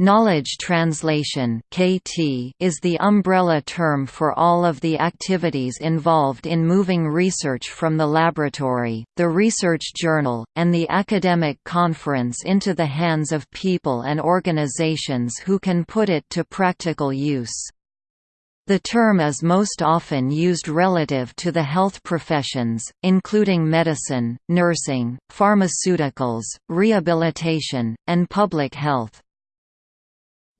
Knowledge translation (KT) is the umbrella term for all of the activities involved in moving research from the laboratory, the research journal, and the academic conference into the hands of people and organizations who can put it to practical use. The term is most often used relative to the health professions, including medicine, nursing, pharmaceuticals, rehabilitation, and public health.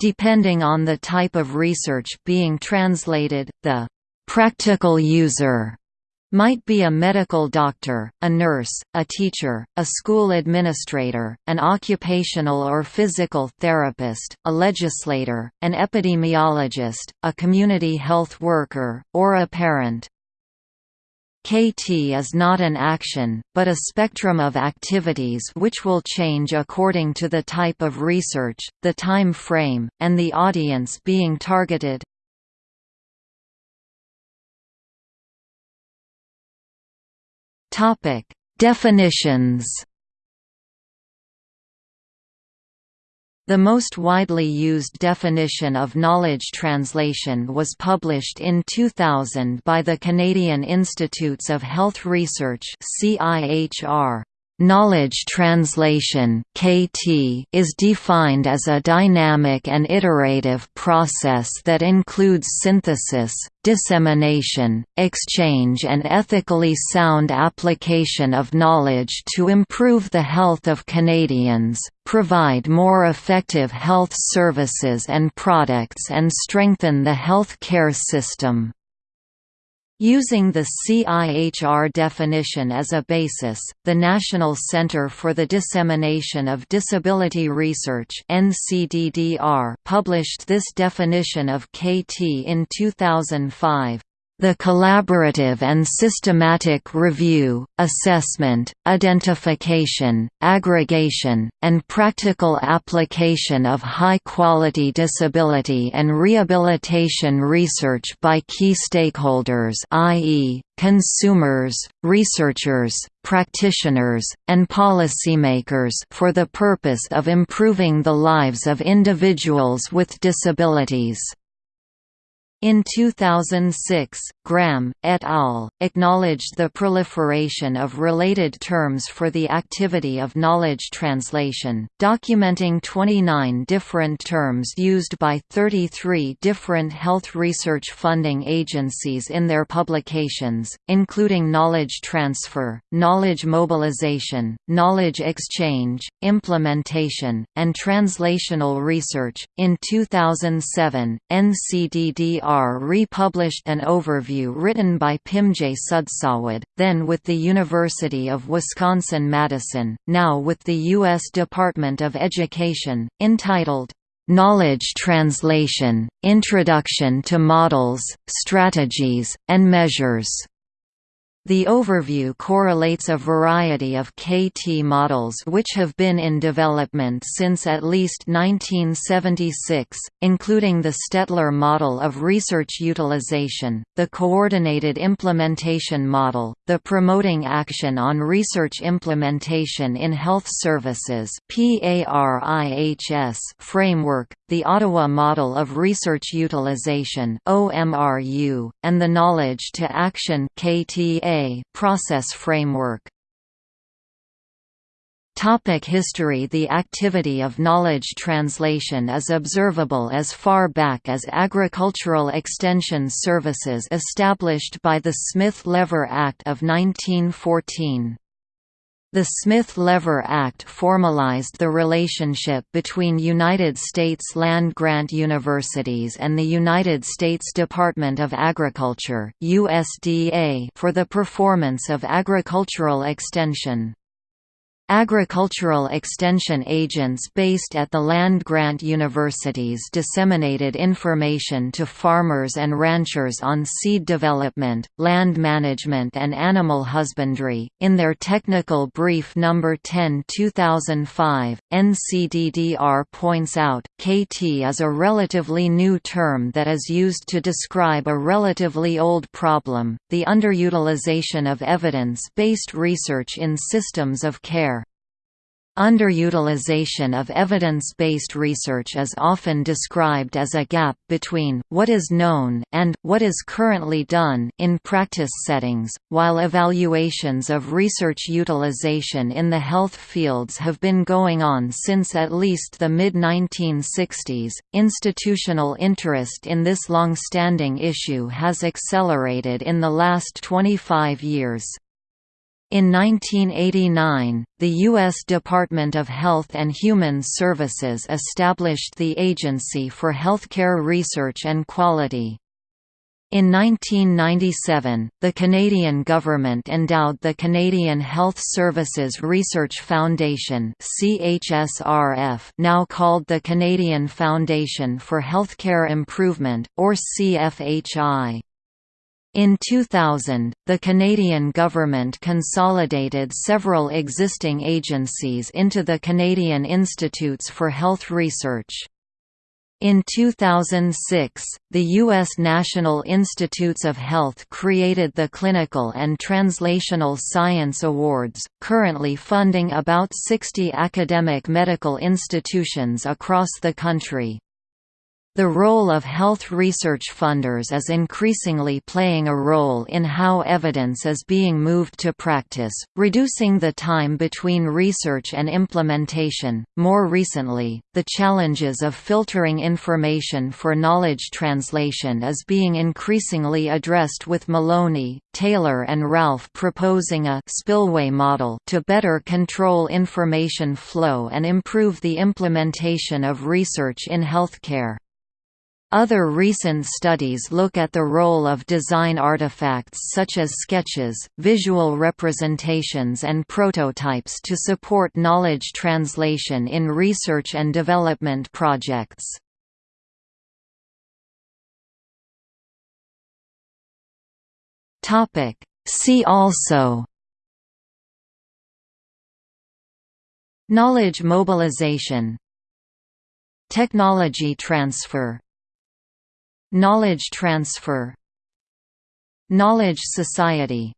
Depending on the type of research being translated, the «practical user» might be a medical doctor, a nurse, a teacher, a school administrator, an occupational or physical therapist, a legislator, an epidemiologist, a community health worker, or a parent. KT is not an action, but a spectrum of activities which will change according to the type of research, the time frame, and the audience being targeted. Definitions The most widely used definition of knowledge translation was published in 2000 by the Canadian Institutes of Health Research CIHR. Knowledge translation (KT) is defined as a dynamic and iterative process that includes synthesis, dissemination, exchange and ethically sound application of knowledge to improve the health of Canadians, provide more effective health services and products and strengthen the health care system. Using the CIHR definition as a basis, the National Center for the Dissemination of Disability Research published this definition of KT in 2005. The collaborative and systematic review, assessment, identification, aggregation, and practical application of high-quality disability and rehabilitation research by key stakeholders i.e., consumers, researchers, practitioners, and policymakers for the purpose of improving the lives of individuals with disabilities. In 2006, Graham, et al., acknowledged the proliferation of related terms for the activity of knowledge translation, documenting 29 different terms used by 33 different health research funding agencies in their publications, including knowledge transfer, knowledge mobilization, knowledge exchange, implementation, and translational research. In 2007, NCDDR republished an overview written by Pimjai Sudsawad, then with the University of Wisconsin-Madison, now with the U.S. Department of Education, entitled, "'Knowledge Translation, Introduction to Models, Strategies, and Measures' The overview correlates a variety of KT models which have been in development since at least 1976, including the Stetler model of research utilization, the Coordinated Implementation Model, the Promoting Action on Research Implementation in Health Services framework, the Ottawa Model of Research Utilization (OMRU), and the Knowledge to Action KTA process framework Topic history The activity of knowledge translation is observable as far back as Agricultural Extension Services established by the Smith-Lever Act of 1914. The Smith-Lever Act formalized the relationship between United States land-grant universities and the United States Department of Agriculture USDA for the performance of agricultural extension. Agricultural extension agents based at the land-grant universities disseminated information to farmers and ranchers on seed development, land management and animal husbandry. In their Technical Brief No. 10 2005, NCDDR points out, KT is a relatively new term that is used to describe a relatively old problem, the underutilization of evidence-based research in systems of care. Underutilization of evidence-based research is often described as a gap between what is known and what is currently done in practice settings. While evaluations of research utilization in the health fields have been going on since at least the mid-1960s, institutional interest in this long-standing issue has accelerated in the last 25 years. In 1989, the U.S. Department of Health and Human Services established the Agency for Healthcare Research and Quality. In 1997, the Canadian government endowed the Canadian Health Services Research Foundation CHSRF now called the Canadian Foundation for Healthcare Improvement, or CFHI. In 2000, the Canadian government consolidated several existing agencies into the Canadian Institutes for Health Research. In 2006, the U.S. National Institutes of Health created the Clinical and Translational Science Awards, currently funding about 60 academic medical institutions across the country. The role of health research funders is increasingly playing a role in how evidence is being moved to practice, reducing the time between research and implementation. More recently, the challenges of filtering information for knowledge translation is being increasingly addressed with Maloney, Taylor and Ralph proposing a spillway model to better control information flow and improve the implementation of research in healthcare. Other recent studies look at the role of design artifacts such as sketches, visual representations and prototypes to support knowledge translation in research and development projects. See also Knowledge mobilization Technology transfer Knowledge transfer. Knowledge society